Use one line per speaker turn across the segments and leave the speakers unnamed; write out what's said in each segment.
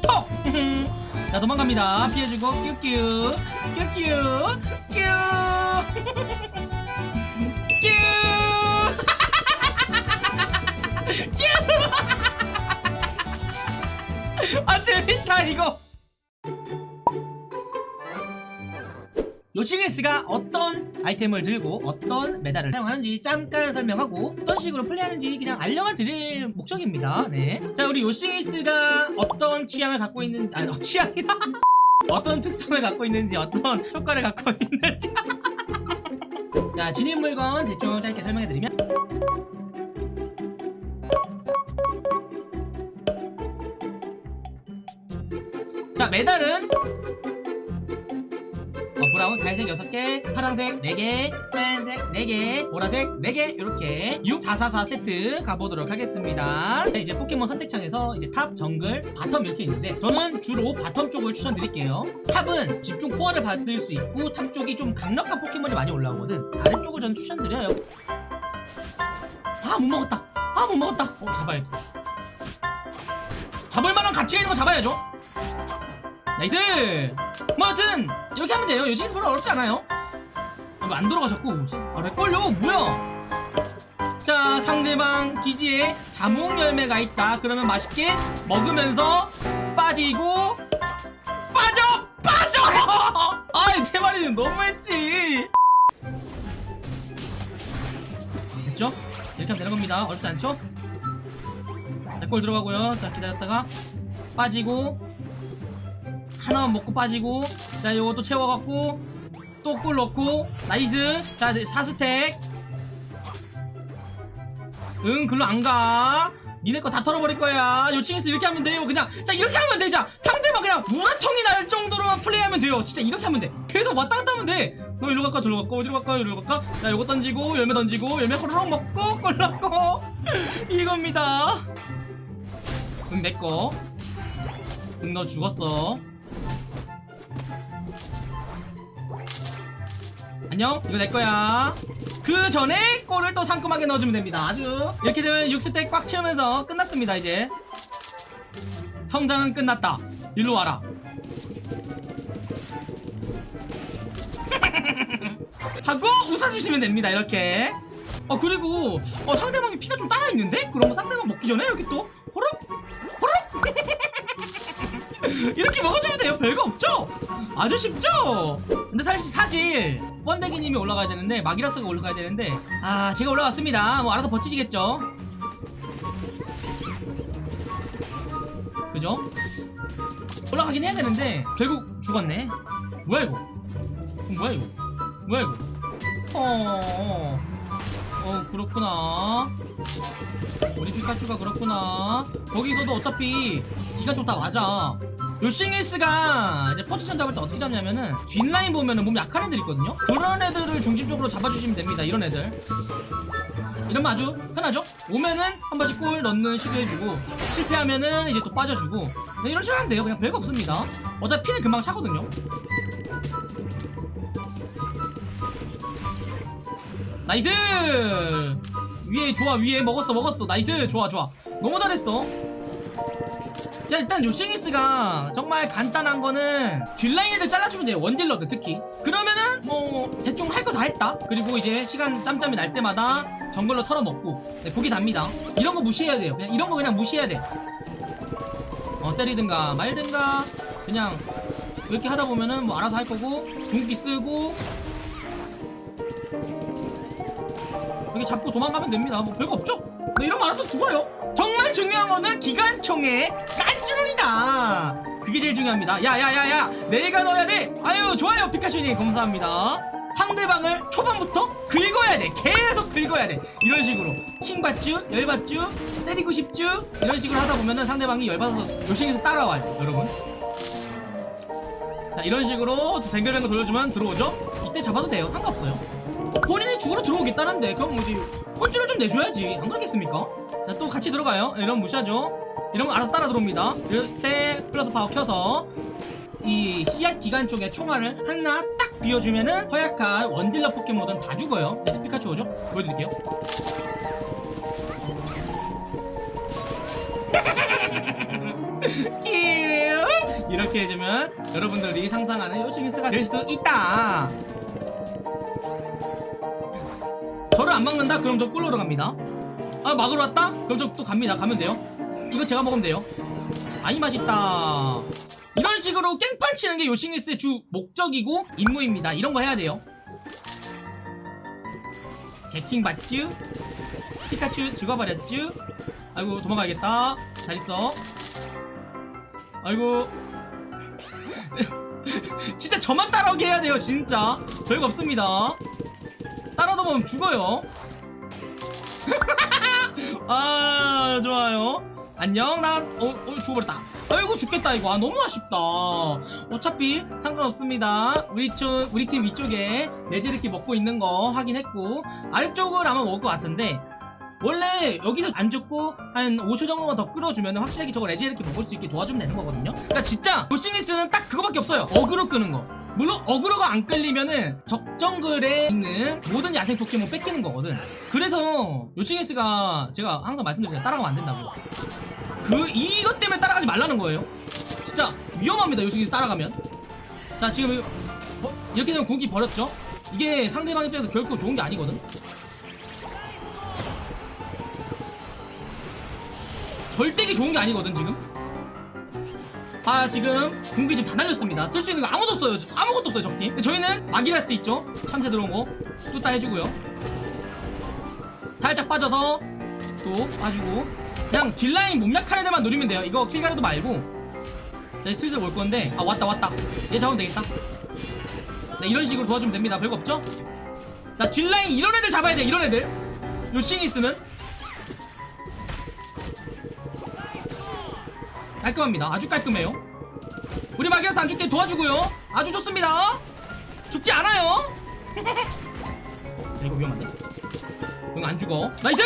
톡! 자 도망갑니다. 피해주고 뀨뀨 뀨뀨! 뀨! 뀨! 아 재밌다 이거 요싱에스가 어떤 아이템을 들고 어떤 메달을 사용하는지 잠깐 설명하고 어떤 식으로 플레이하는지 그냥 알려만 드릴 목적입니다. 네. 자 우리 요싱에스가 어떤 취향을 갖고 있는지 아니 어, 취향이라 어떤 특성을 갖고 있는지 어떤 효과를 갖고 있는지. 자 진입 물건 대충 짧게 설명해드리면. 자 메달은 어, 브라운 갈색 6개 파란색 4개 빨간색 4개 보라색 4개 이렇게 6 4 4 4 세트 가보도록 하겠습니다. 자, 이제 포켓몬 선택창에서 이제 top, 정글, bottom 이렇게 있는데 저는 주로 bottom 쪽을 추천드릴게요. top은 집중 care를 받을 수 있고 top 쪽이 좀 강력한 포켓몬이 많이 올라오거든. 아래쪽을 저는 추천드려요. 아 못 먹었다. 아 못 먹었다. 어 잡아야 돼 잡을 만한 가치가 있는 거 잡아야죠. nice! 뭐 여튼 이렇게 하면 돼요. 요씽리스 별로 어렵지 않아요. 이거 안 돌아가셨고 아 lag 걸려? 뭐야? 자 상대방 기지에 자몽 열매가 있다. 그러면 맛있게 먹으면서 빠지고 빠져! 빠져! 아이 대마리는 너무했지. 됐죠? 이렇게 하면 되는 겁니다. 어렵지 않죠? 렉골 들어가고요. 자 기다렸다가 빠지고 하나만 먹고 빠지고 자 요것도 채워갖고 또 골 넣고 nice. 자 4stack. 응 글로 안가. 니네 거 다 털어버릴 거야. 요칭에서 이렇게 하면 돼요. 그냥 자 이렇게 하면 되자 상대방 그냥 우라통이 날 정도로만 플레이하면 돼요. 진짜 이렇게 하면 돼. 계속 왔다 갔다 하면 돼너 이리로 갈까? 저리로 갈까? 어디로 갈까? 이리로 갈까? 자 요거 던지고 열매 던지고 열매 호로록 먹고 꿀 넣고. 이겁니다. 응 내꺼 응너 죽었어 안녕. 이거 내거야. 그 전에 골을 또 상큼하게 넣어주면 됩니다. 아주. 이렇게 되면 6스택 꽉 채우면서 끝났습니다 이제. 성장은 끝났다. 일로 와라. 하고 웃어주시면 됩니다 이렇게. 어 그리고 어 상대방이 피가 좀 따라있는데? 그러면 상대방 먹기 전에 이렇게 또 이렇게 먹어주면 돼요. 별거 없죠? 아주 쉽죠? 근데 사실 사실 번데기님이 올라가야 되는데 마기라스가 올라가야 되는데 아 제가 올라갔습니다. 뭐 알아서 버티시겠죠? 그죠? 올라가긴 해야 되는데 결국 죽었네. 뭐야 이거? 뭐야 이거? 뭐야 이거? 어, 어, 어 그렇구나. 우리 피카츄가 그렇구나. 거기서도 어차피 기가 좋다 맞아 요싱에스가 이제 포지션 잡을 때 어떻게 잡냐면은 뒷라인 보면은 몸 약한 애들 있거든요? 그런 애들을 중심적으로 잡아주시면 됩니다 이런 애들. 이러면 아주 편하죠? 오면은 한 번씩 골 넣는 시도해주고 실패하면은 이제 또 빠져주고. 네, 이런 식으로 하면 돼요. 그냥 별거 없습니다. 어차피 피는 금방 차거든요. nice! 위에 좋아 위에 먹었어 먹었어. nice! 좋아 좋아. 너무 잘했어 야 일단 요씽리스가 정말 간단한 거는 뒷라인 애들 잘라주면 돼요 원딜러들 특히. 그러면은 뭐 대충 할 거 다 했다. 그리고 이제 시간 짬짬이 날 때마다 정글로 털어먹고 네, 보기 답니다. 이런 거 무시해야 돼요. 그냥 이런 거 그냥 무시해야 돼 어 때리든가 말든가 그냥 이렇게 하다 보면은 뭐 알아서 할 거고 궁기 쓰고. 이렇게 잡고 도망가면 됩니다. 뭐 별거 없죠 네, 이런 거 알아서 죽어요. 정말 중요한 거는 기관총의 깐주룰이다. 그게 제일 중요합니다. 야야야야. 내가 넣어야 돼. 아유 좋아요 피카츄님. 감사합니다. 상대방을 초반부터 긁어야 돼. 계속 긁어야 돼. 이런 식으로. 킹받쥬 열받쥬 때리고 싶쥬 이런 식으로 하다 보면은 상대방이 열받아서 요싱에서 따라와요 여러분. 자 이런 식으로 뱅글뱅글 돌려주면 들어오죠? 이때 잡아도 돼요. 상관없어요. 본인이 죽으러 들어오겠다는데 그럼 뭐지 꼴찌를 좀 내줘야지. 안 그러겠습니까? 자, 또 같이 들어가요. 이러면 무시하죠. 이러면 알아서 따라 들어옵니다. 이럴 때 플러스 파워 켜서 이 씨앗 기간 쪽에 총알을 하나 딱 비워주면은 허약한 원딜러 포켓몬은 다 죽어요. 네, 피카츄 오죠? 보여드릴게요. 이렇게 해주면 여러분들이 상상하는 요씽리스가 될 수 있다 저를 안 막는다? 그럼 저 꿀로로 갑니다. 아 막으러 왔다? 그럼 저 또 갑니다. 가면 돼요. 이거 제가 먹으면 돼요. 아이 맛있다. 이런 식으로 깽판 치는 게 요싱리스의 주 목적이고 임무입니다. 이런 거 해야 돼요. 개킹 봤쥬? 피카츄 죽어버렸쥬? 아이고 도망가야겠다. 잘 있어. 아이고. 진짜 저만 따라오게 해야 돼요 진짜. 별거 없습니다 따라다 보면 죽어요. 아 좋아요. 안녕. 난 어, 어 죽어버렸다. 아이고 죽겠다 이거. 아 너무 아쉽다. 어차피 상관없습니다. 우리 쪽 우리 팀 위쪽에 레지에레키 먹고 있는 거 확인했고 아래쪽을 아마 먹을 것 같은데 원래 여기서 안 죽고 한 5초 정도만 더 끌어주면 확실하게 저거 레지에레키 먹을 수 있게 도와주면 되는 거거든요. 그러니까 진짜 요씽리스는 딱 그거밖에 없어요. 어그로 끄는 거 물론 aggro가 안 끌리면은 적정글에 있는 모든 야생 포켓몬 뺏기는 거거든. 그래서 요칭에스가 제가 항상 말씀드리잖아요 따라가면 안 된다고. 그 이것 때문에 따라가지 말라는 거예요. 진짜 위험합니다 요칭에스 따라가면. 자 지금 버- 이렇게 되면 궁기 버렸죠? 이게 상대방 입장에서 결코 좋은 게 아니거든. 절대기 좋은 게 아니거든 지금 아 지금 궁기 지금 다 날렸습니다. 쓸 수 있는 거 아무도 없어요. 아무것도 없어요 적팀. 저희는 막이랄 수 있죠. 참새 들어온 거 뚜따 해주고요. 살짝 빠져서 또 빠지고. 그냥 뒷라인 몸약한 애들만 노리면 돼요. 이거 킬가려도 말고. 네, 슬슬 올 건데. 아 왔다 왔다. 얘 잡으면 되겠다. 네 이런 식으로 도와주면 됩니다. 별거 없죠? 나 뒷라인 이런 애들 잡아야 돼 이런 애들. 요 싱이스는 깔끔합니다. 아주 깔끔해요. 우리 마기라스 안 죽게 도와주고요. 아주 좋습니다. 죽지 않아요. 야, 이거 위험한데. 응 안 죽어. nice!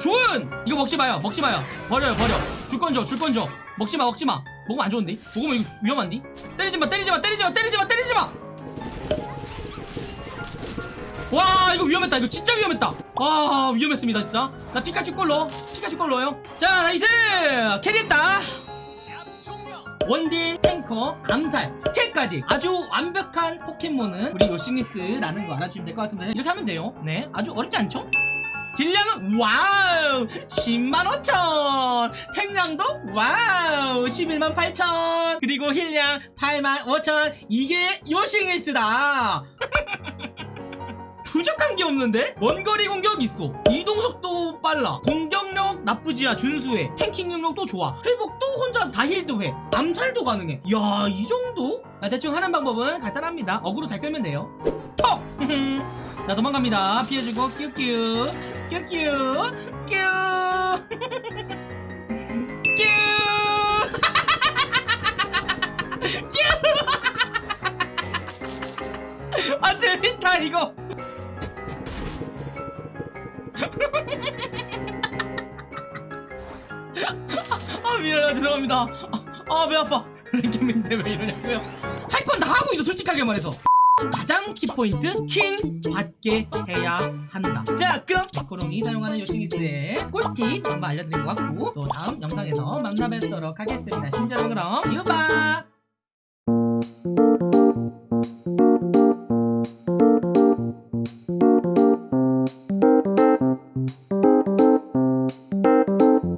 좋은! 이거 먹지 마요. 먹지 마요. 버려요 버려. 줄건줘줄건줘 먹지 마 먹지 마. 먹으면 안 좋은데? 먹으면 이거 위험한데? 때리지 마 때리지 마 때리지 마 때리지 마 때리지 마! 와 이거 위험했다. 이거 진짜 위험했다. 와 위험했습니다 진짜. 나 피카츄 골 넣어 피카츄 골 넣어요. 자 nice! carry했다 원딜, 탱커, 암살, steal까지 아주 완벽한 포켓몬은 우리 요씽리스라는 거 알아주시면 될 것 같습니다. 이렇게 하면 돼요. 네 아주 어렵지 않죠? 딜량은 wow! 10만 5천! 탱량도 wow! 11만 8천! 그리고 heal량 8만 5천! 이게 요씽리스다 부족한 게 없는데? 원거리 공격 있어. 이동속도 빨라. 공격력 나쁘지야 준수해. tanking 능력도 좋아. 회복도 혼자서 다 heal도 해. 암살도 가능해. 야 이 정도? 아, 대충 하는 방법은 간단합니다. 어그로 잘 끌면 돼요. 턱! 자 도망갑니다. 피해주고 뀨뀨 뀨 뀨! 아 재밌다 이거 아 미안해요 죄송합니다. 아배 아파. 랭겜인데 왜 이러냐고요? 할 건 다 하고 있어 솔직하게 말해서. 가장 키포인트 킹 받게 해야 한다. 자 그럼 코롱이 사용하는 요싱이스의 꿀팁 한번 알려드린 것 같고 또 다음 영상에서 만나 뵙도록 하겠습니다. 심지어 그럼 봐